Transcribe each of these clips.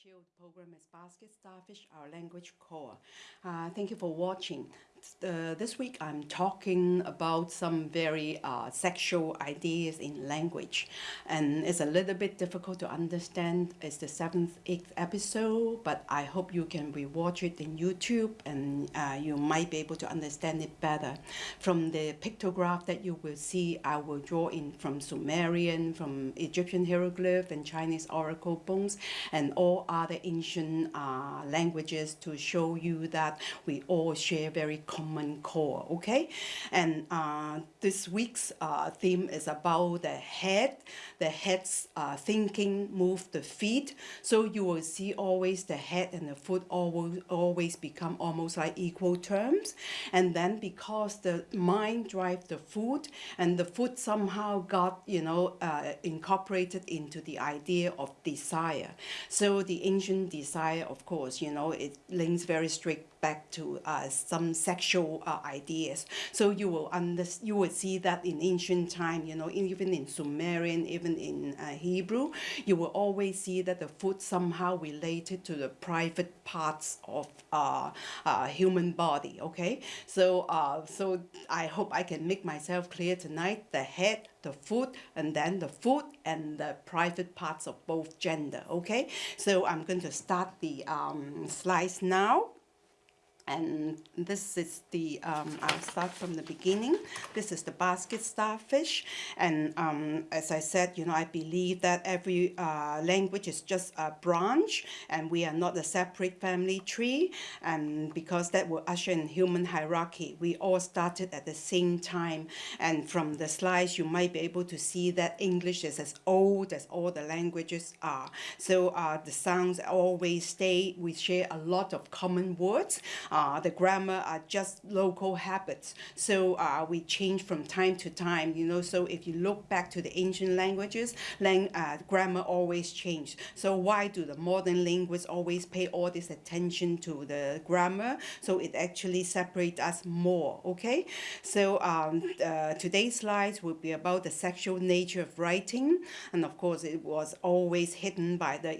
Chill program is Basket Starfish, our language core. Uh, thank you for watching. Uh, this week I'm talking about some very uh, sexual ideas in language and it's a little bit difficult to understand. It's the seventh, eighth episode but I hope you can rewatch it in YouTube and uh, you might be able to understand it better. From the pictograph that you will see I will draw in from Sumerian, from Egyptian hieroglyph and Chinese oracle bones and all other ancient uh, languages to show you that we all share very common core, okay? And uh, this week's uh, theme is about the head. The head's uh, thinking move the feet. So you will see always the head and the foot always, always become almost like equal terms. And then because the mind drive the foot and the foot somehow got, you know, uh, incorporated into the idea of desire. So the ancient desire, of course, you know, it links very straight back to uh, some sexual uh, ideas. So you will under, you will see that in ancient time, you know, even in Sumerian, even in uh, Hebrew, you will always see that the foot somehow related to the private parts of uh, uh, human body. Okay, so uh, so I hope I can make myself clear tonight. The head, the foot, and then the foot and the private parts of both gender. Okay, so I'm going to start the um, slides now and this is the um, I'll start from the beginning. This is the basket starfish. And um, as I said you know I believe that every uh, language is just a branch and we are not a separate family tree. And because that will usher in human hierarchy we all started at the same time. And from the slides you might be able to see that English is as old as all the languages are. So uh, the sounds always stay we share a lot of common words uh, the grammar are just local habits. So uh, we change from time to time, you know, so if you look back to the ancient languages, lang uh, grammar always changed. So why do the modern linguists always pay all this attention to the grammar? So it actually separates us more, okay? So um, uh, today's slides will be about the sexual nature of writing. And of course, it was always hidden by the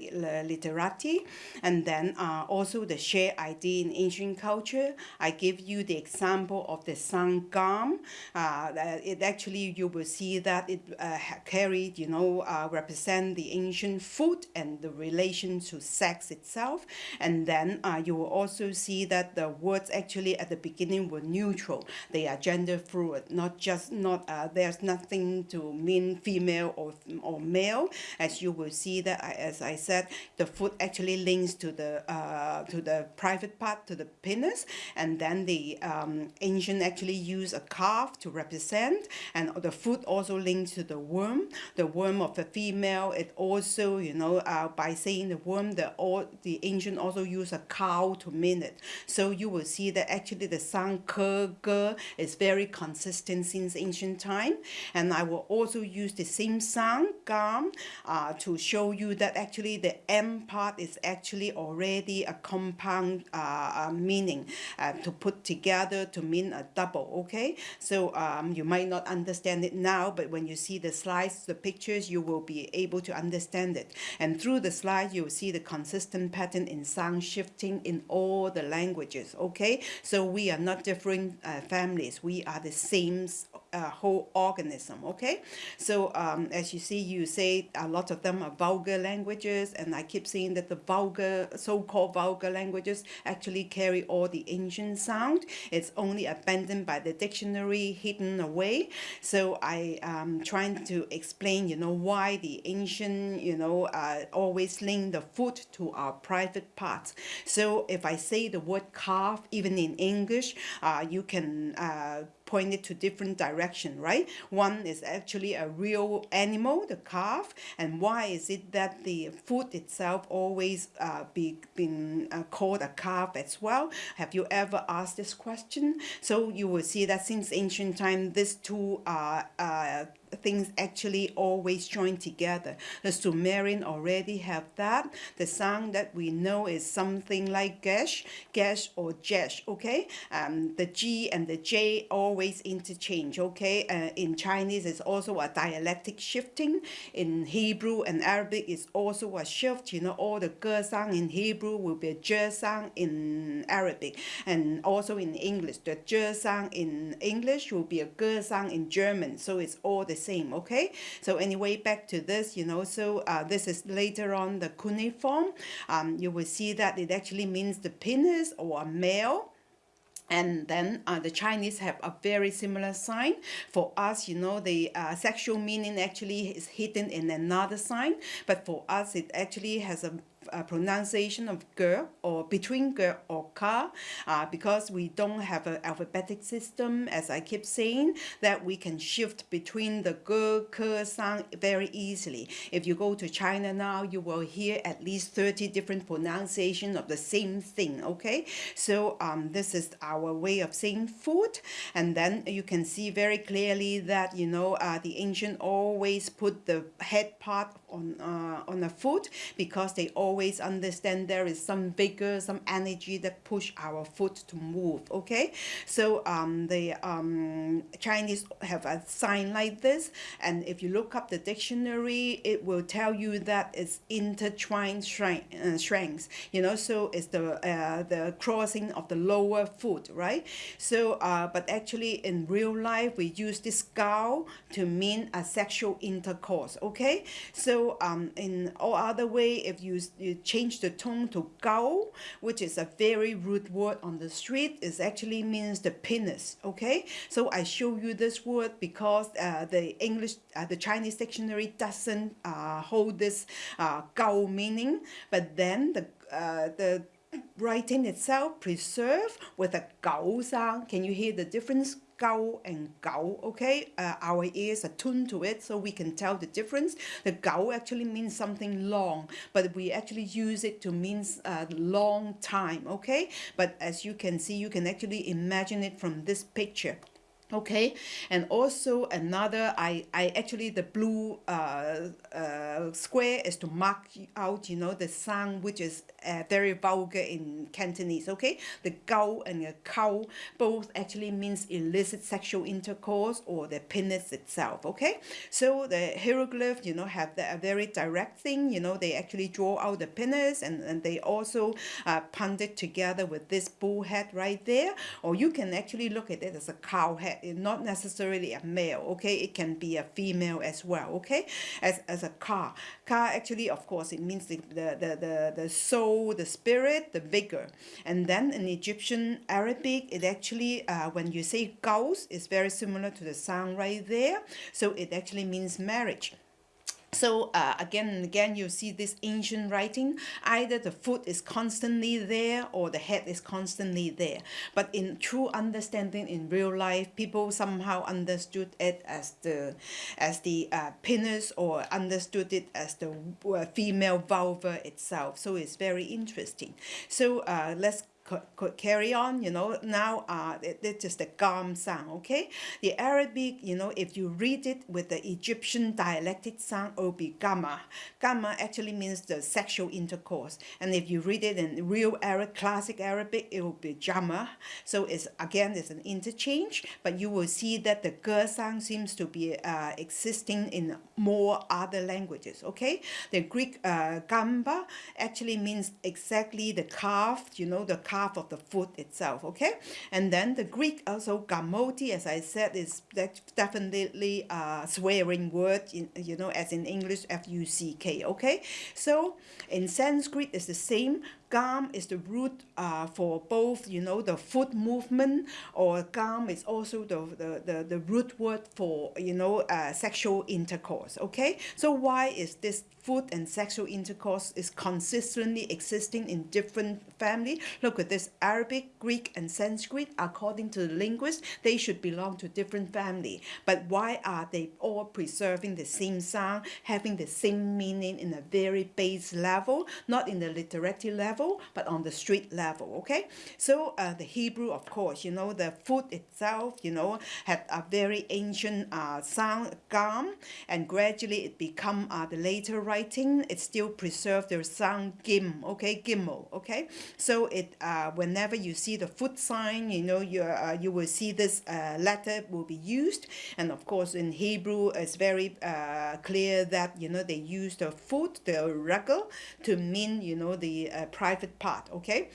literati. And then uh, also the shared idea in ancient culture. I give you the example of the sangam. Uh, it actually, you will see that it uh, carried, you know, uh, represent the ancient food and the relation to sex itself. And then uh, you will also see that the words actually at the beginning were neutral. They are gender fluid, not just, not, uh, there's nothing to mean female or, or male. As you will see that, as I said, the food actually links to the, uh, to the private part, to the penis, and then the um, ancient actually use a calf to represent, and the foot also linked to the womb. The womb of the female, it also, you know, uh, by saying the womb, the, all, the ancient also use a cow to mean it. So you will see that actually the sound is very consistent since ancient time. And I will also use the same sound, gam, uh, to show you that actually the M part is actually already a compound uh, uh meaning uh, to put together to mean a double, okay? So um, you might not understand it now, but when you see the slides, the pictures, you will be able to understand it. And through the slides, you'll see the consistent pattern in sound shifting in all the languages, okay? So we are not different uh, families. We are the same uh, whole organism, okay? So um, as you see, you say a lot of them are vulgar languages, and I keep saying that the vulgar, so-called vulgar languages actually carry all the ancient sound. It's only abandoned by the dictionary, hidden away. So I am trying to explain, you know, why the ancient, you know, uh, always link the foot to our private parts. So if I say the word calf, even in English, uh, you can uh, pointed to different direction, right? One is actually a real animal, the calf, and why is it that the foot itself always uh, be been uh, called a calf as well? Have you ever asked this question? So you will see that since ancient time, these two are uh, things actually always join together. The Sumerian already have that. The sound that we know is something like gesh, gesh or jesh, okay? Um, the G and the J always interchange, okay? Uh, in Chinese, it's also a dialectic shifting. In Hebrew and Arabic, it's also a shift. You know, all the ge sound in Hebrew will be a sound in Arabic. And also in English, the je sound in English will be a ge sound in German. So it's all the same, okay? So anyway, back to this, you know, so uh, this is later on the cuneiform. Um, you will see that it actually means the penis or a male and then uh, the Chinese have a very similar sign. For us, you know, the uh, sexual meaning actually is hidden in another sign, but for us, it actually has a uh, pronunciation of girl or between girl or car uh, because we don't have an alphabetic system as I keep saying that we can shift between the girl ke sound very easily. If you go to China now you will hear at least 30 different pronunciations of the same thing okay? So um, this is our way of saying food and then you can see very clearly that you know uh, the ancient always put the head part on uh, on a foot because they always understand there is some vigor, some energy that push our foot to move. Okay, so um, the um, Chinese have a sign like this, and if you look up the dictionary, it will tell you that it's intertwined strength, uh, strengths. You know, so it's the uh, the crossing of the lower foot, right? So, uh, but actually in real life, we use this gao to mean a sexual intercourse. Okay, so um, in all other way, if you, you change the tone to gao, which is a very rude word on the street, it actually means the penis, okay? So I show you this word because uh, the English, uh, the Chinese dictionary doesn't uh, hold this uh, gao meaning, but then the, uh, the writing itself preserved with a gao sound. Can you hear the difference? gao and gao, okay? Uh, our ears are tuned to it so we can tell the difference. The gao actually means something long, but we actually use it to mean a long time, okay? But as you can see, you can actually imagine it from this picture okay and also another i i actually the blue uh, uh, square is to mark out you know the sound which is uh, very vulgar in cantonese okay? The gao and the cow both actually means illicit sexual intercourse or the penis itself okay? So the hieroglyph you know have the, a very direct thing you know they actually draw out the penis and, and they also uh, punt it together with this bull head right there. Or you can actually look at it as a cow head not necessarily a male okay? It can be a female as well okay? As, as a car car actually of course it means the, the, the, the, the soul the spirit the vigor. And then in Egyptian Arabic it actually uh, when you say gauss it's very similar to the sound right there. So it actually means marriage so uh, again and again, you see this ancient writing, either the foot is constantly there or the head is constantly there. But in true understanding in real life, people somehow understood it as the, as the uh, penis or understood it as the uh, female vulva itself. So it's very interesting. So uh, let's could, could carry on, you know, now uh, it, it's just a gam sound, okay? The Arabic, you know, if you read it with the Egyptian dialectic sound, it will be gamma. Gamma actually means the sexual intercourse. And if you read it in real Arab, classic Arabic, it will be jama. So it's, again, it's an interchange, but you will see that the g sound seems to be uh, existing in more other languages, okay? The Greek uh, gamba actually means exactly the calf, you know, the calf of the foot itself, okay? And then the Greek also gamoti, as I said, is definitely a swearing word, in, you know, as in English, F-U-C-K, okay? So in Sanskrit, it's the same gam is the root uh, for both, you know, the foot movement, or gam is also the, the, the, the root word for, you know, uh, sexual intercourse, okay? So why is this food and sexual intercourse is consistently existing in different family? Look at this, Arabic, Greek, and Sanskrit, according to the linguist, they should belong to different family. But why are they all preserving the same sound, having the same meaning in a very base level, not in the literary level, level, but on the street level, okay? So uh, the Hebrew, of course, you know, the food itself, you know, had a very ancient uh, sound, gam, and gradually it become uh, the later writing, it still preserved the sound gim, okay, gimel, okay? So it, uh, whenever you see the foot sign, you know, you, uh, you will see this uh, letter will be used, and of course in Hebrew, it's very uh, clear that, you know, they use the foot, the regel, to mean, you know, the uh, private part, okay?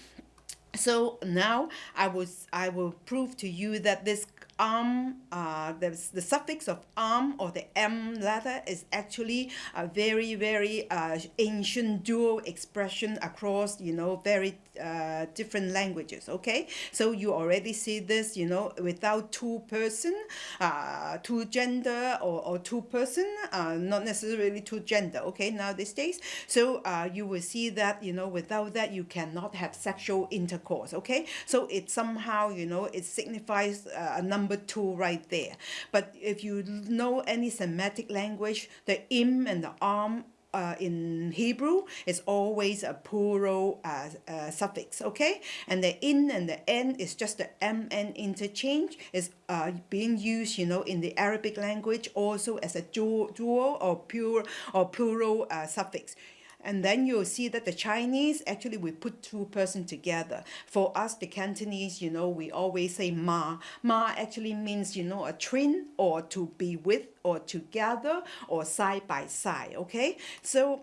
So now I was I will prove to you that this arm, uh, the, the suffix of arm or the M letter is actually a very, very uh, ancient dual expression across, you know, very uh, different languages, okay? So you already see this, you know, without two person, uh, two gender or, or two person, uh, not necessarily two gender, okay, now these days. So uh, you will see that, you know, without that you cannot have sexual intercourse, okay? So it somehow, you know, it signifies uh, a number number two right there. But if you know any Semitic language, the im and the am uh, in Hebrew is always a plural uh, uh, suffix, okay? And the in and the n is just the mn interchange is uh, being used, you know, in the Arabic language also as a dual, dual or pure or plural uh, suffix and then you'll see that the Chinese actually we put two person together. For us, the Cantonese, you know, we always say ma. Ma actually means, you know, a twin or to be with or together or side by side, okay? So,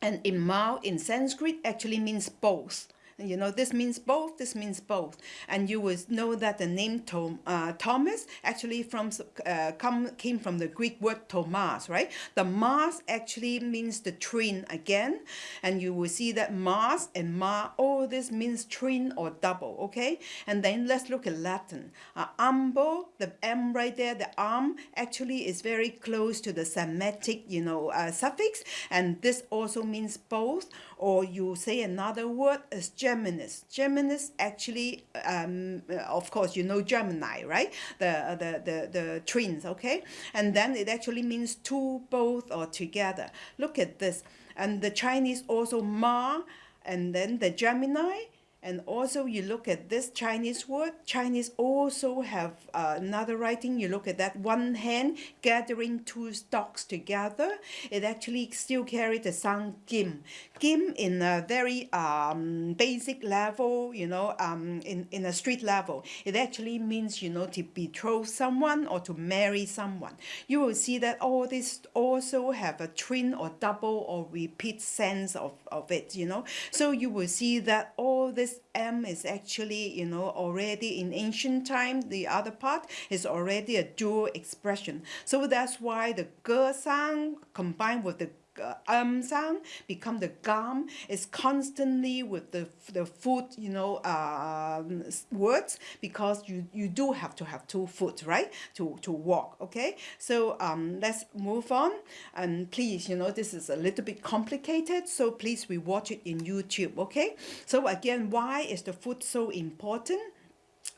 and in Mao in Sanskrit actually means both. You know, this means both, this means both. And you will know that the name Tom, uh, Thomas actually from uh, come, came from the Greek word Thomas, right? The Mars actually means the twin again. And you will see that Mars and Ma, all this means twin or double, okay? And then let's look at Latin. Uh, ambo, the M right there, the arm, actually is very close to the Semitic, you know, uh, suffix. And this also means both. Or you say another word is Geminis. Geminis actually, um, of course, you know Gemini, right? The, the, the, the twins, okay? And then it actually means two, both, or together. Look at this. And the Chinese also Ma, and then the Gemini, and also you look at this Chinese word, Chinese also have uh, another writing, you look at that one hand gathering two stalks together, it actually still carry the sound kim. Kim in a very um, basic level, you know, um, in, in a street level, it actually means, you know, to betroth someone or to marry someone. You will see that all this also have a twin or double or repeat sense of, of it, you know. So you will see that all this M is actually, you know, already in ancient time, the other part is already a dual expression. So that's why the ge sound combined with the um sound become the gum. Is constantly with the the foot you know uh, words because you you do have to have two foot right? To to walk okay? So um let's move on. And please you know this is a little bit complicated so please we watch it in YouTube okay? So again why is the foot so important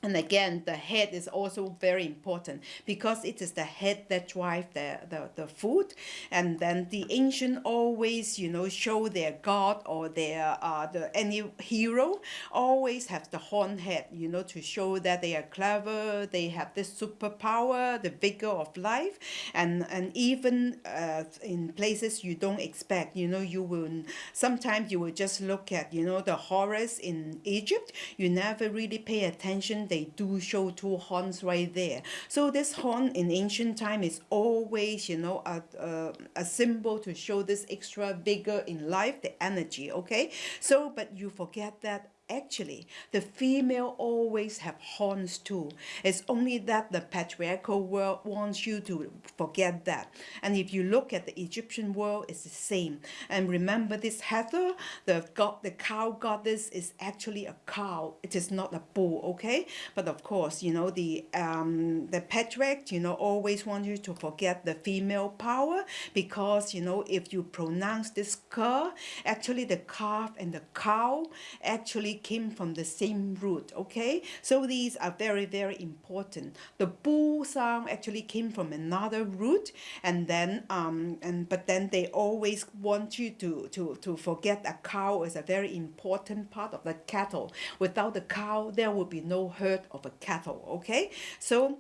and again, the head is also very important because it is the head that drives the, the, the food. And then the ancient always, you know, show their god or their uh, the any hero always have the horn head, you know, to show that they are clever, they have this superpower, the vigor of life. And, and even uh, in places you don't expect, you know, you will, sometimes you will just look at, you know, the horrors in Egypt, you never really pay attention they do show two horns right there. So this horn in ancient time is always, you know, a, a, a symbol to show this extra vigor in life, the energy, okay? So, but you forget that actually the female always have horns too. It's only that the patriarchal world wants you to forget that. And if you look at the egyptian world it's the same. And remember this Hathor the god the cow goddess is actually a cow. It is not a bull okay? But of course you know the um the patriarch you know always want you to forget the female power because you know if you pronounce this ker actually the calf and the cow actually came from the same root, okay? So these are very, very important. The bu sound actually came from another root, and then, um, and but then they always want you to, to, to forget a cow is a very important part of the cattle. Without the cow, there will be no herd of a cattle, okay? So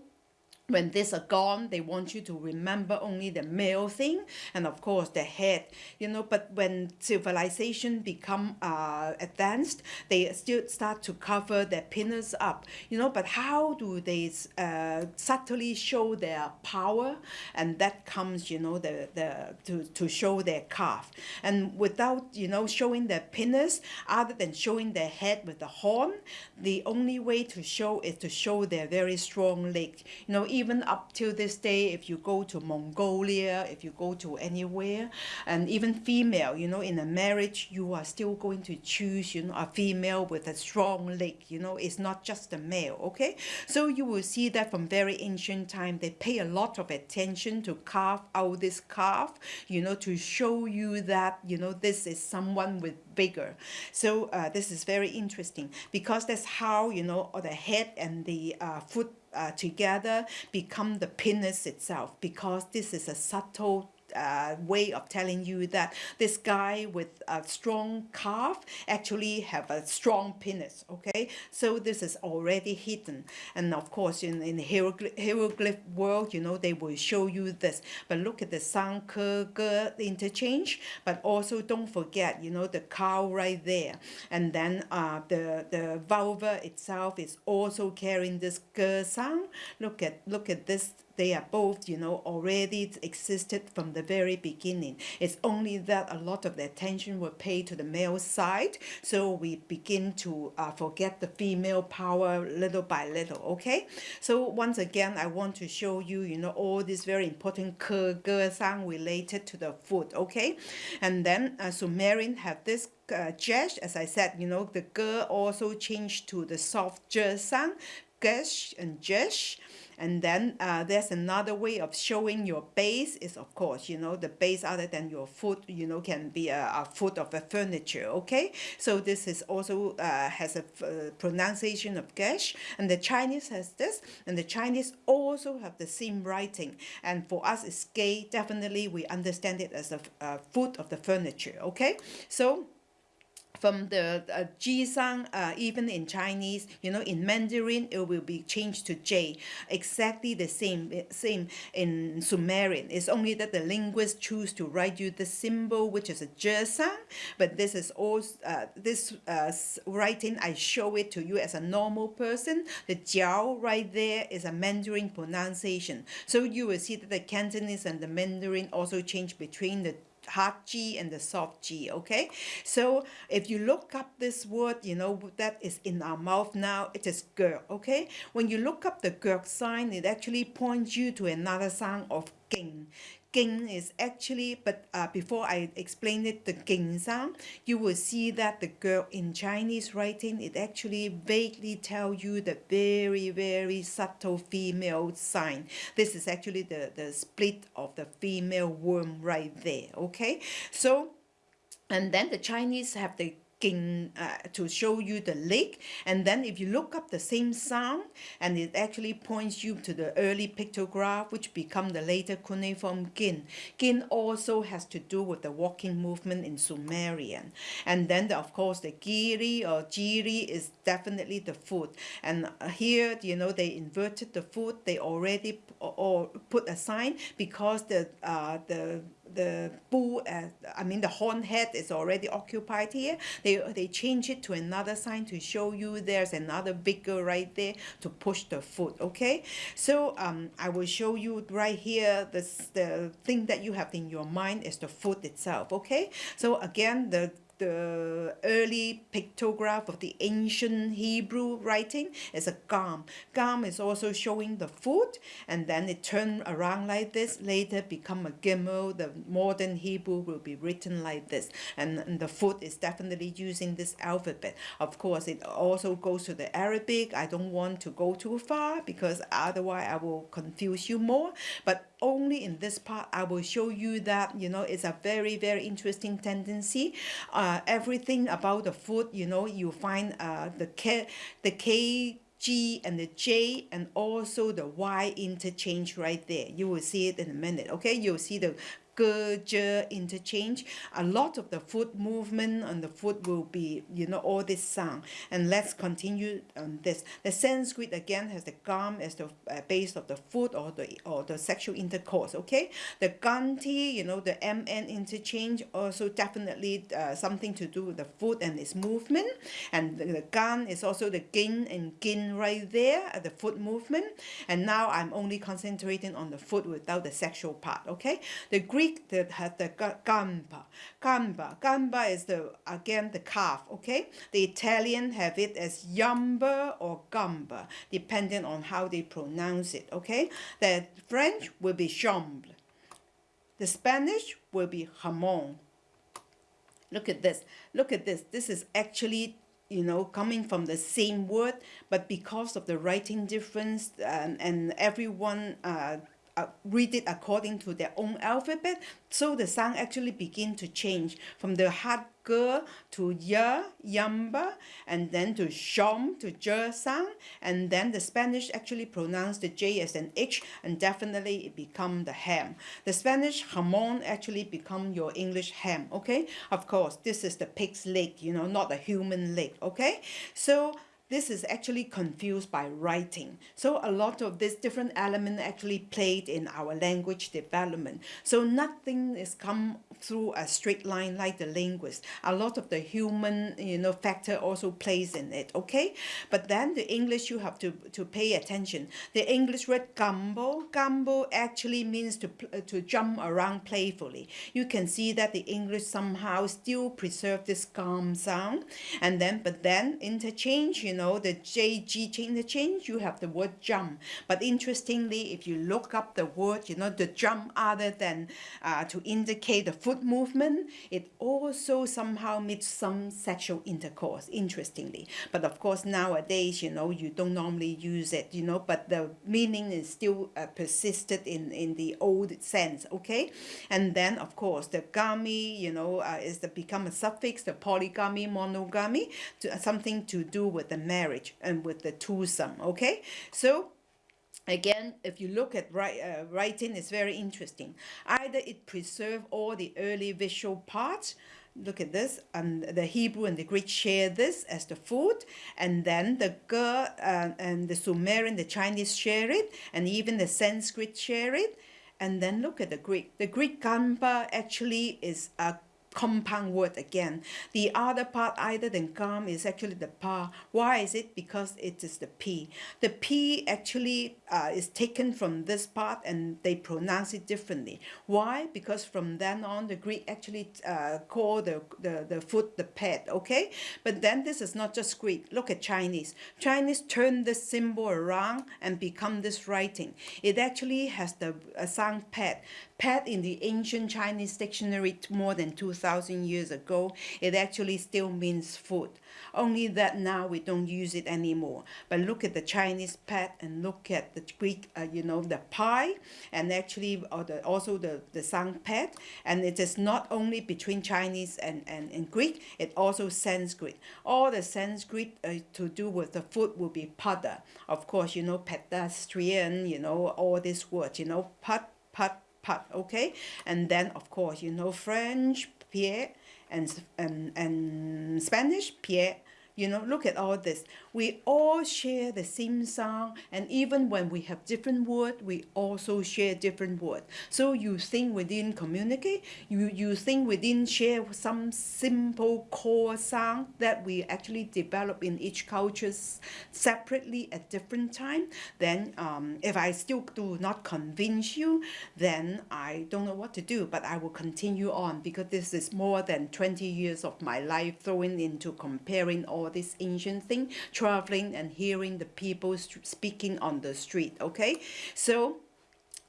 when these are gone they want you to remember only the male thing and of course the head you know. But when civilization become uh, advanced they still start to cover their penis up you know. But how do they uh, subtly show their power? And that comes you know the the to, to show their calf. And without you know showing their penis other than showing their head with the horn the only way to show is to show their very strong leg. You know even up till this day, if you go to Mongolia, if you go to anywhere, and even female, you know, in a marriage, you are still going to choose, you know, a female with a strong leg, you know, it's not just a male, okay? So you will see that from very ancient time, they pay a lot of attention to carve out this calf, you know, to show you that, you know, this is someone with bigger. So uh, this is very interesting because that's how, you know, the head and the uh, foot uh, together become the penis itself because this is a subtle uh, way of telling you that this guy with a strong calf actually have a strong penis okay? So this is already hidden. And of course in, in the hieroglyph, hieroglyph world you know they will show you this. But look at the sang interchange. But also don't forget you know the cow right there. And then uh, the the vulva itself is also carrying this ge sound look at look at this they are both, you know, already existed from the very beginning. It's only that a lot of the attention were paid to the male side, so we begin to uh, forget the female power little by little, okay? So once again, I want to show you, you know, all these very important ke, ge, sang related to the food, okay? And then uh, Sumerian have this uh, jesh, as I said, you know, the ge also changed to the soft je sang, gesh and jesh and then uh, there's another way of showing your base is of course you know the base other than your foot you know can be a, a foot of a furniture okay? So this is also uh, has a uh, pronunciation of gesh and the Chinese has this. And the Chinese also have the same writing. And for us it's gay. Definitely we understand it as a, a foot of the furniture okay? So from the uh, Jisang, uh, even in Chinese, you know, in Mandarin, it will be changed to J. Exactly the same, same in Sumerian. It's only that the linguists choose to write you the symbol, which is a Jesang, but this is all, uh, this uh, writing, I show it to you as a normal person. The Jiao right there is a Mandarin pronunciation. So you will see that the Cantonese and the Mandarin also change between the hard G and the soft G, okay? So if you look up this word, you know, that is in our mouth now, it is girl, okay? When you look up the girl sign, it actually points you to another sound of king. Ging is actually, but uh, before I explain it, the Ging sound, you will see that the girl in Chinese writing, it actually vaguely tell you the very, very subtle female sign. This is actually the, the split of the female womb right there, okay? So, and then the Chinese have the uh, to show you the lake. And then if you look up the same sound and it actually points you to the early pictograph which become the later cuneiform gin. Gin also has to do with the walking movement in Sumerian. And then the, of course the giri or jiri is definitely the foot and uh, here you know they inverted the foot they already or put a sign because the uh, the the bull, uh, I mean the horn head is already occupied here. They, they change it to another sign to show you there's another bigger right there to push the foot, okay? So um, I will show you right here, this, the thing that you have in your mind is the foot itself, okay? So again, the the early pictograph of the ancient Hebrew writing is a gam. Gam is also showing the foot and then it turned around like this, later become a gimel. The modern Hebrew will be written like this and, and the foot is definitely using this alphabet. Of course, it also goes to the Arabic. I don't want to go too far because otherwise I will confuse you more. But only in this part I will show you that you know it's a very very interesting tendency uh, everything about the food you know you find uh, the K the K G and the J and also the Y interchange right there. You will see it in a minute, okay? You'll see the ge, interchange. A lot of the foot movement on the foot will be, you know, all this sound. And let's continue on this. The Sanskrit again has the gum as the uh, base of the foot or the or the sexual intercourse. Okay, the ganti, you know, the mn interchange also definitely uh, something to do with the foot and its movement. And the, the is also the gin and gin right there at the foot movement. And now I'm only concentrating on the foot without the sexual part. Okay, the Greek That had the gamba. Gamba. Gamba is the again the calf, okay? The Italian have it as yamba or gamba, depending on how they pronounce it, okay? The French will be chambre. The Spanish will be jamon. Look at this. Look at this. This is actually you know, coming from the same word, but because of the writing difference um, and everyone uh, uh, read it according to their own alphabet. So the sound actually begin to change from the hard g to y, yamba, and then to shom, to j sound. And then the Spanish actually pronounce the J as an H, and definitely it become the ham. The Spanish jamon actually become your English ham, okay? Of course, this is the pig's leg, you know, not a human leg, okay? So this is actually confused by writing. So a lot of this different element actually played in our language development. So nothing is come through a straight line like the linguist. A lot of the human, you know, factor also plays in it, okay? But then the English, you have to, to pay attention. The English word gambol, gambol actually means to, to jump around playfully. You can see that the English somehow still preserve this gum sound. And then, but then interchange, you know, the JG interchange, you have the word jump. But interestingly, if you look up the word, you know, the jump other than uh, to indicate the foot movement, it also somehow meets some sexual intercourse, interestingly. But of course, nowadays, you know, you don't normally use it, you know, but the meaning is still uh, persisted in, in the old sense, okay? And then, of course, the gami, you know, uh, is the become a suffix, the polygamy, monogamy, to, something to do with the marriage and with the twosome, okay? So Again, if you look at uh, writing, it's very interesting. Either it preserve all the early visual parts, look at this, and the Hebrew and the Greek share this as the food, and then the Ge uh, and the Sumerian, the Chinese share it, and even the Sanskrit share it. And then look at the Greek. The Greek gamba actually is a compound word again. The other part either than gum is actually the pa. Why is it? Because it is the p. The p actually uh, is taken from this part and they pronounce it differently. Why? Because from then on the Greek actually uh, call the, the, the foot the pet, okay? But then this is not just Greek. Look at Chinese. Chinese turn this symbol around and become this writing. It actually has the uh, sound pet. Pet in the ancient Chinese dictionary more than 2,000 years ago, it actually still means food. Only that now we don't use it anymore. But look at the Chinese pet and look at the Greek, uh, you know, the pie, and actually or the, also the, the sound pet. And it is not only between Chinese and, and, and Greek, it also Sanskrit. All the Sanskrit uh, to do with the food will be pada. Of course, you know, pedestrian, you know, all these words, you know, pat, pat, part, okay? And then, of course, you know French, Pierre, and, and, and Spanish, Pierre. You know, look at all this. We all share the same sound, and even when we have different words, we also share different words. So you think within communicate, you, you think within share some simple core sound that we actually develop in each culture separately at different time. Then um, if I still do not convince you, then I don't know what to do, but I will continue on because this is more than 20 years of my life thrown into comparing all this ancient thing, traveling and hearing the people speaking on the street, okay? So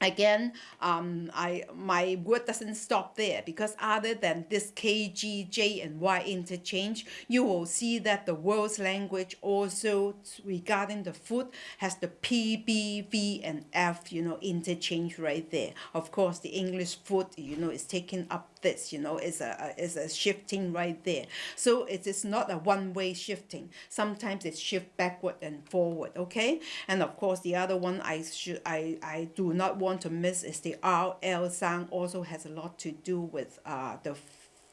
again um, I my word doesn't stop there because other than this K G J and Y interchange you will see that the world's language also regarding the food has the P B V and F you know interchange right there of course the English food you know is taking up this you know is a is a shifting right there. So it is not a one-way shifting. Sometimes it shift backward and forward okay? And of course the other one I should I I do not want to miss is the RL sound also has a lot to do with uh the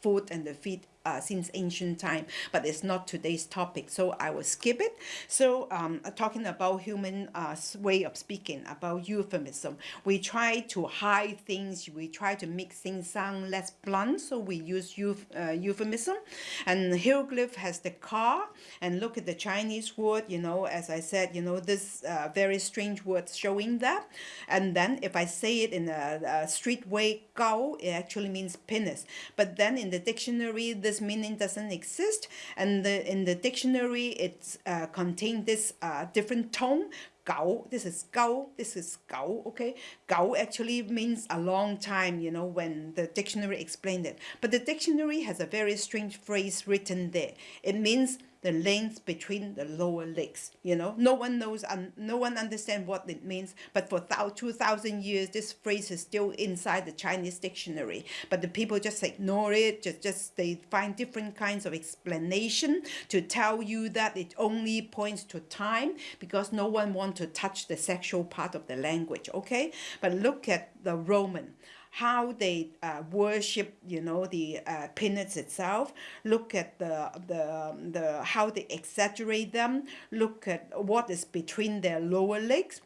foot and the feed uh, since ancient time, but it's not today's topic, so I will skip it. So um, talking about human uh, way of speaking, about euphemism, we try to hide things, we try to make things sound less blunt, so we use euph uh, euphemism. And hieroglyph has the car, and look at the Chinese word, you know, as I said, you know, this uh, very strange word showing that. And then if I say it in a, a street way, gao, it actually means penis. But then in the dictionary, this this meaning doesn't exist and the, in the dictionary it's uh, contain this uh, different tone Gao, this is Gao, this is Gao, okay? Gao actually means a long time, you know, when the dictionary explained it. But the dictionary has a very strange phrase written there. It means the length between the lower legs. You know, no one knows and no one understands what it means. But for 2,000 years, this phrase is still inside the Chinese dictionary. But the people just ignore it. Just, just they find different kinds of explanation to tell you that it only points to time because no one wants to touch the sexual part of the language. Okay, but look at the Roman how they uh, worship, you know, the uh, peanuts itself. Look at the, the, the, how they exaggerate them. Look at what is between their lower legs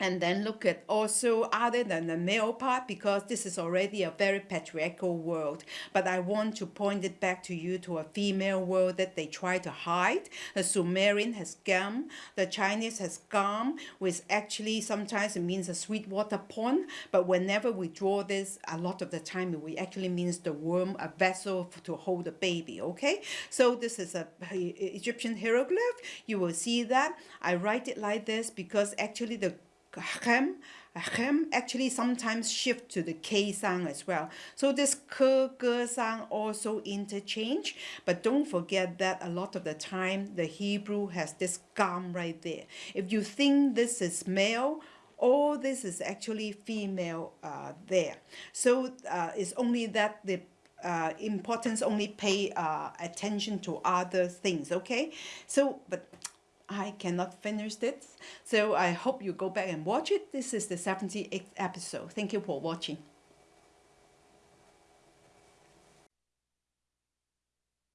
and then look at also other than the male part because this is already a very patriarchal world. But I want to point it back to you to a female world that they try to hide. The Sumerian has gam the Chinese has gam which actually sometimes it means a sweet water pond. But whenever we draw this a lot of the time we actually means the womb a vessel to hold a baby okay? So this is a Egyptian hieroglyph. You will see that. I write it like this because actually the hem, hem actually sometimes shift to the K sound as well. So this ke, ge sound also interchange, but don't forget that a lot of the time the Hebrew has this gum right there. If you think this is male, all this is actually female uh, there. So uh, it's only that the uh, importance only pay uh, attention to other things, okay? So, but I cannot finish this. So I hope you go back and watch it. This is the 78th episode. Thank you for watching.